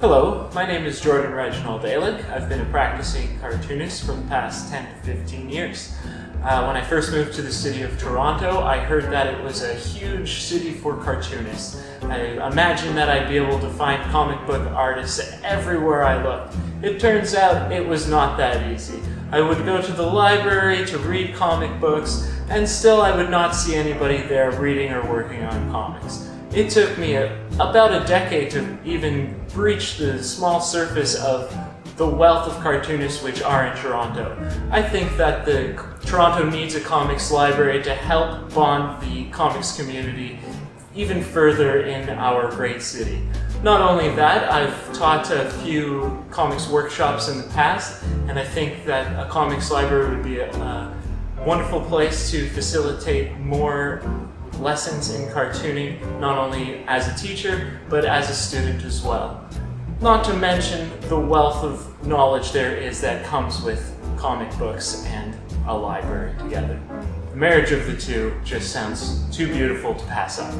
Hello, my name is Jordan Reginald Alick. I've been a practicing cartoonist for the past 10 to 15 years. Uh, when I first moved to the city of Toronto, I heard that it was a huge city for cartoonists. I imagined that I'd be able to find comic book artists everywhere I looked. It turns out it was not that easy. I would go to the library to read comic books, and still I would not see anybody there reading or working on comics. It took me a, about a decade to even breach the small surface of the wealth of cartoonists which are in Toronto. I think that the Toronto needs a comics library to help bond the comics community even further in our great city. Not only that, I've taught a few comics workshops in the past, and I think that a comics library would be a, a wonderful place to facilitate more lessons in cartooning, not only as a teacher, but as a student as well. Not to mention the wealth of knowledge there is that comes with comic books and a library together. The marriage of the two just sounds too beautiful to pass up.